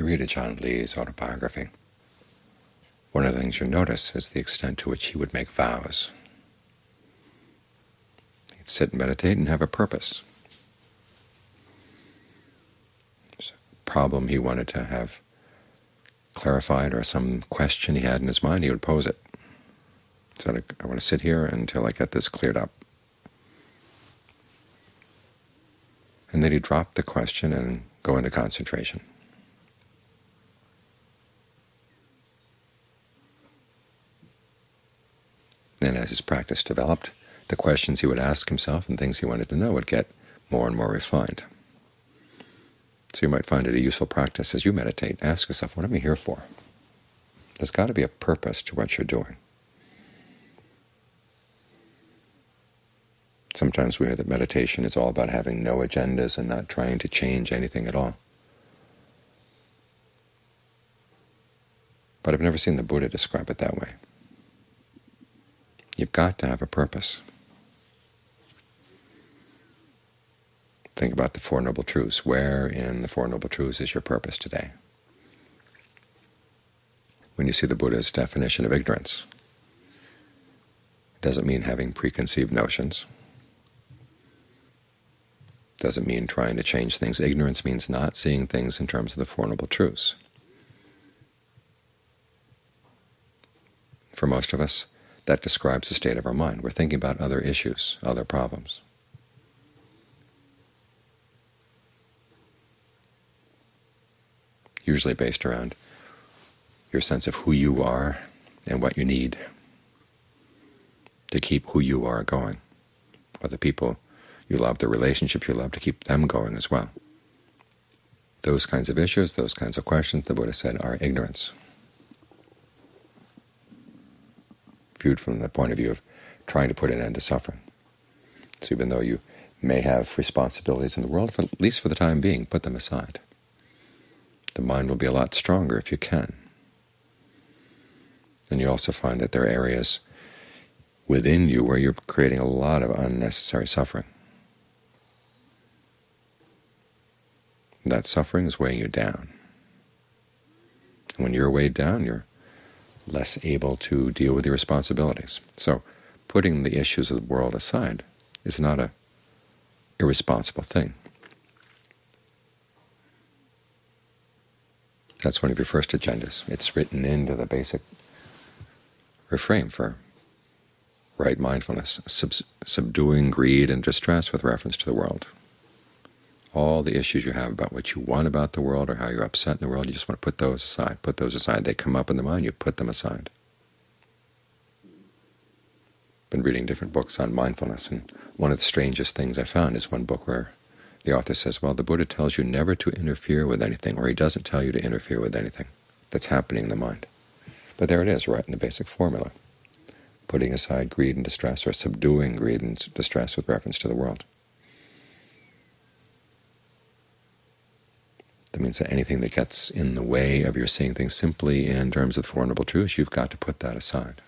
you read Ajaan Lee's autobiography, one of the things you notice is the extent to which he would make vows. He'd sit and meditate and have a purpose. There's a problem he wanted to have clarified or some question he had in his mind, he would pose it. So I want to sit here until I get this cleared up. And then he'd drop the question and go into concentration. And his practice developed, the questions he would ask himself and things he wanted to know would get more and more refined. So you might find it a useful practice as you meditate. Ask yourself, what am I here for? There's got to be a purpose to what you're doing. Sometimes we hear that meditation is all about having no agendas and not trying to change anything at all. But I've never seen the Buddha describe it that way. You've got to have a purpose. Think about the Four Noble Truths. Where in the Four Noble Truths is your purpose today? When you see the Buddha's definition of ignorance, it doesn't mean having preconceived notions. It doesn't mean trying to change things. Ignorance means not seeing things in terms of the Four Noble Truths. For most of us, that describes the state of our mind. We're thinking about other issues, other problems. usually based around your sense of who you are and what you need to keep who you are going, or the people you love, the relationships you love, to keep them going as well. Those kinds of issues, those kinds of questions, the Buddha said, are ignorance. Viewed from the point of view of trying to put an end to suffering. So even though you may have responsibilities in the world, at least for the time being, put them aside the mind will be a lot stronger if you can. And you also find that there are areas within you where you're creating a lot of unnecessary suffering. That suffering is weighing you down. And when you're weighed down, you're less able to deal with your responsibilities. So putting the issues of the world aside is not a irresponsible thing. That's one of your first agendas. It's written into the basic refrain for right mindfulness, sub subduing greed and distress with reference to the world. All the issues you have about what you want about the world or how you're upset in the world, you just want to put those aside. Put those aside. They come up in the mind, you put them aside. I've been reading different books on mindfulness, and one of the strangest things I found is one book where the author says, well, the Buddha tells you never to interfere with anything, or he doesn't tell you to interfere with anything that's happening in the mind. But there it is, right in the basic formula, putting aside greed and distress, or subduing greed and distress with reference to the world. Means that anything that gets in the way of your seeing things simply in terms of the Four Noble Truths, you've got to put that aside.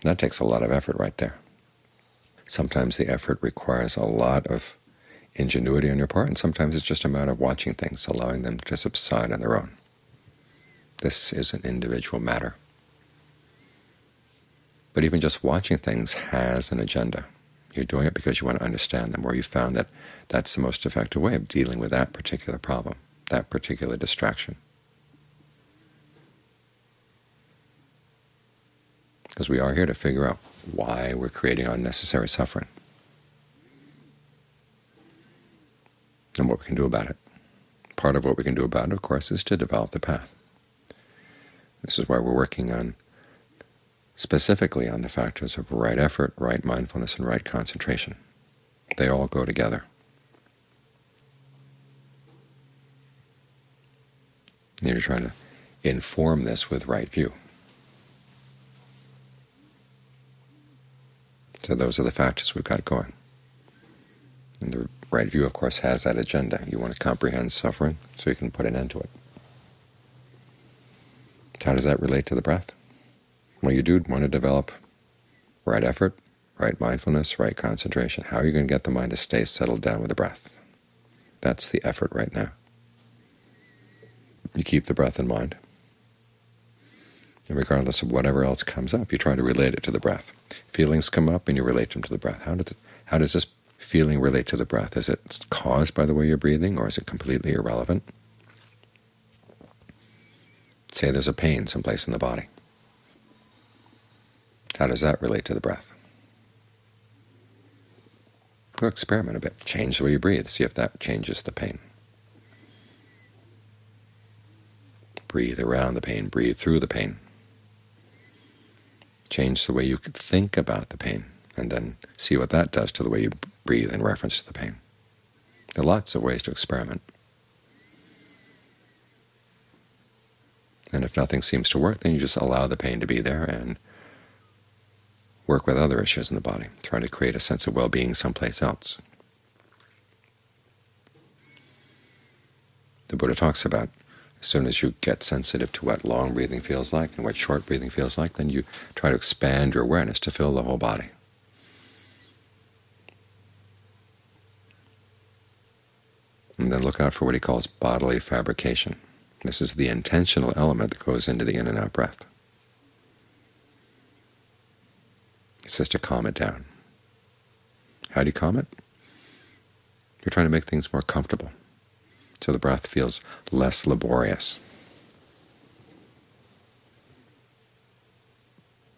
That takes a lot of effort right there. Sometimes the effort requires a lot of ingenuity on your part, and sometimes it's just a matter of watching things, allowing them to subside on their own. This is an individual matter. But even just watching things has an agenda. You're doing it because you want to understand them, or you found that that's the most effective way of dealing with that particular problem, that particular distraction. Because we are here to figure out why we're creating unnecessary suffering and what we can do about it. Part of what we can do about it, of course, is to develop the path. This is why we're working on specifically on the factors of right effort, right mindfulness, and right concentration. They all go together. And You're trying to inform this with right view. So those are the factors we've got going. And the right view, of course, has that agenda. You want to comprehend suffering so you can put an end to it. How does that relate to the breath? Well, you do want to develop right effort, right mindfulness, right concentration. How are you going to get the mind to stay settled down with the breath? That's the effort right now. You keep the breath in mind. And regardless of whatever else comes up, you try to relate it to the breath. Feelings come up and you relate them to the breath. How does, it, how does this feeling relate to the breath? Is it caused by the way you're breathing, or is it completely irrelevant? Say there's a pain someplace in the body. How does that relate to the breath? Go experiment a bit. Change the way you breathe. See if that changes the pain. Breathe around the pain. Breathe through the pain. Change the way you think about the pain, and then see what that does to the way you breathe in reference to the pain. There are lots of ways to experiment. And if nothing seems to work, then you just allow the pain to be there and work with other issues in the body, trying to create a sense of well-being someplace else. The Buddha talks about as soon as you get sensitive to what long breathing feels like and what short breathing feels like, then you try to expand your awareness to fill the whole body. And then look out for what he calls bodily fabrication. This is the intentional element that goes into the in and out breath. It's just to calm it down. How do you calm it? You're trying to make things more comfortable, so the breath feels less laborious.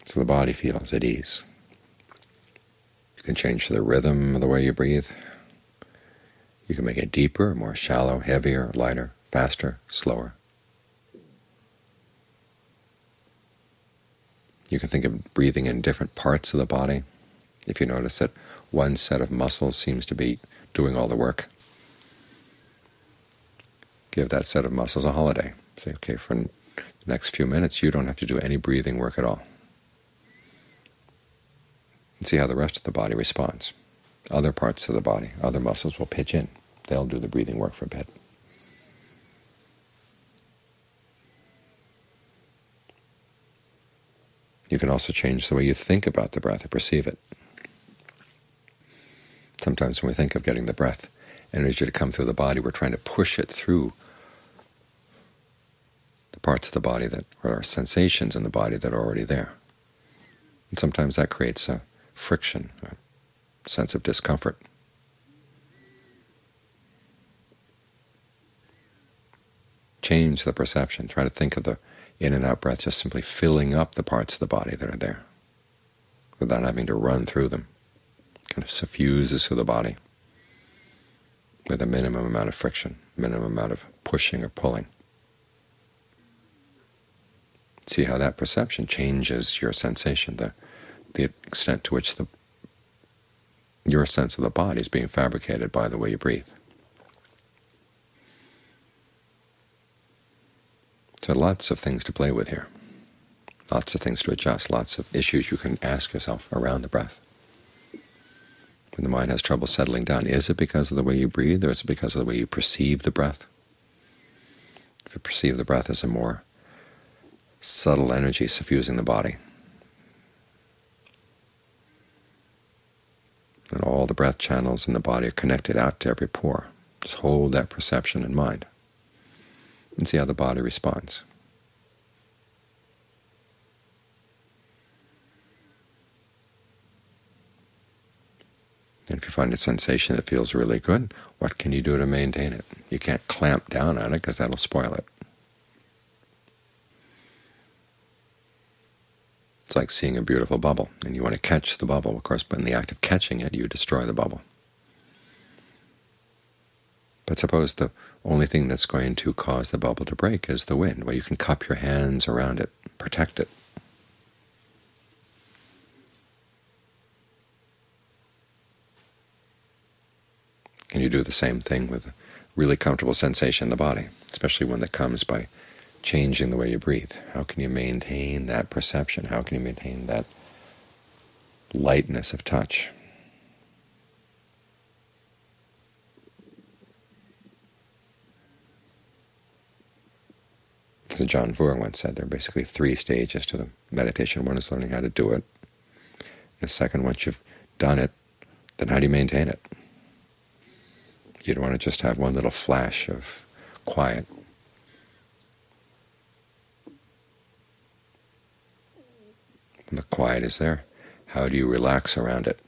So the body feels at ease. You can change the rhythm of the way you breathe. You can make it deeper, more shallow, heavier, lighter, faster, slower. You can think of breathing in different parts of the body. If you notice that one set of muscles seems to be doing all the work, give that set of muscles a holiday. Say, okay, for the next few minutes you don't have to do any breathing work at all. And see how the rest of the body responds. Other parts of the body, other muscles will pitch in. They'll do the breathing work for a bit. You can also change the way you think about the breath or perceive it. Sometimes when we think of getting the breath energy to come through the body, we're trying to push it through the parts of the body that are sensations in the body that are already there. And sometimes that creates a friction, a sense of discomfort. Change the perception. Try to think of the in and out breath just simply filling up the parts of the body that are there without having to run through them. Kind of suffuses through the body with a minimum amount of friction, minimum amount of pushing or pulling. See how that perception changes your sensation, the, the extent to which the, your sense of the body is being fabricated by the way you breathe. So lots of things to play with here, lots of things to adjust, lots of issues you can ask yourself around the breath. When the mind has trouble settling down, is it because of the way you breathe, or is it because of the way you perceive the breath? If you perceive the breath as a more subtle energy suffusing the body, and all the breath channels in the body are connected out to every pore. Just hold that perception in mind and see how the body responds. And if you find a sensation that feels really good, what can you do to maintain it? You can't clamp down on it because that'll spoil it. It's like seeing a beautiful bubble, and you want to catch the bubble. Of course, but in the act of catching it, you destroy the bubble. But suppose the only thing that's going to cause the bubble to break is the wind. Well, you can cup your hands around it, protect it. Can you do the same thing with a really comfortable sensation in the body, especially one that comes by changing the way you breathe? How can you maintain that perception? How can you maintain that lightness of touch? So Ajaan Fuang once said there are basically three stages to the meditation. One is learning how to do it. The second, once you've done it, then how do you maintain it? You don't want to just have one little flash of quiet. When the quiet is there, how do you relax around it?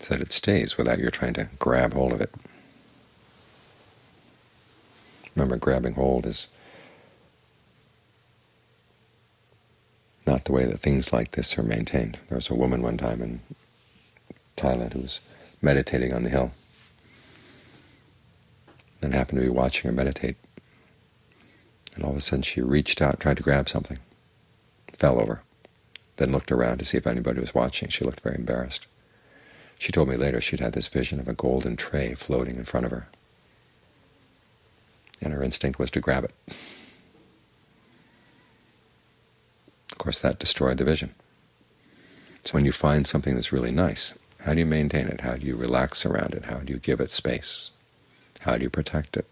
So that it stays without your trying to grab hold of it. Remember, grabbing hold is not the way that things like this are maintained. There was a woman one time in Thailand who was meditating on the hill and happened to be watching her meditate. And all of a sudden she reached out, tried to grab something, fell over, then looked around to see if anybody was watching. She looked very embarrassed. She told me later she'd had this vision of a golden tray floating in front of her, and her instinct was to grab it. Of course, that destroyed the vision. So when you find something that's really nice, how do you maintain it? How do you relax around it? How do you give it space? How do you protect it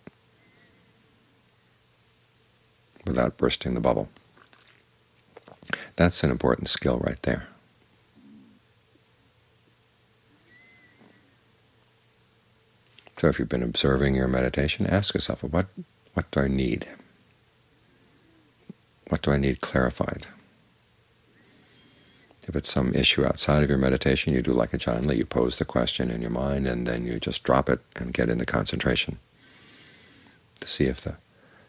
without bursting the bubble? That's an important skill right there. So if you've been observing your meditation, ask yourself, what, what do I need? What do I need clarified? If it's some issue outside of your meditation, you do like Ajaan Lee, you pose the question in your mind and then you just drop it and get into concentration to see if the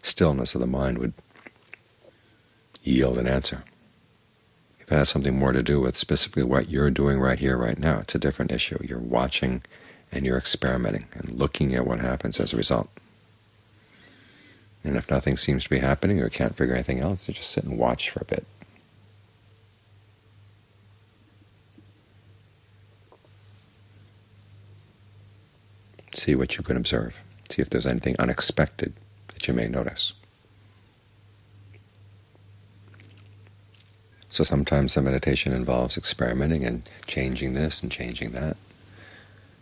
stillness of the mind would yield an answer. If it has something more to do with specifically what you're doing right here, right now, it's a different issue. You're watching and you're experimenting and looking at what happens as a result. And if nothing seems to be happening or you can't figure anything else, you just sit and watch for a bit. See what you can observe. See if there's anything unexpected that you may notice. So sometimes the meditation involves experimenting and changing this and changing that.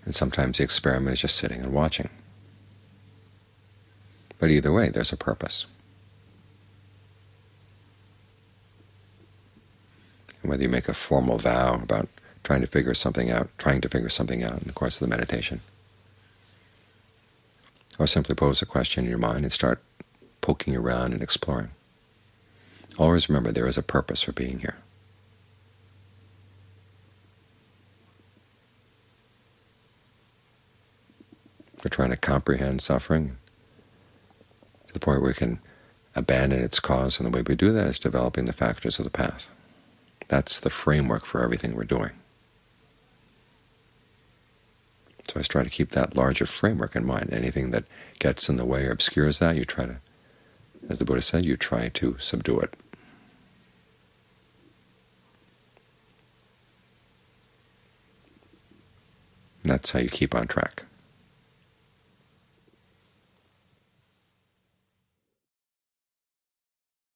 And sometimes the experiment is just sitting and watching. But either way, there's a purpose. And whether you make a formal vow about trying to figure something out, trying to figure something out in the course of the meditation, or simply pose a question in your mind and start poking around and exploring. Always remember there is a purpose for being here. We're trying to comprehend suffering to the point where we can abandon its cause, and the way we do that is developing the factors of the path. That's the framework for everything we're doing. So I try to keep that larger framework in mind. Anything that gets in the way or obscures that, you try to, as the Buddha said, you try to subdue it. That's how you keep on track.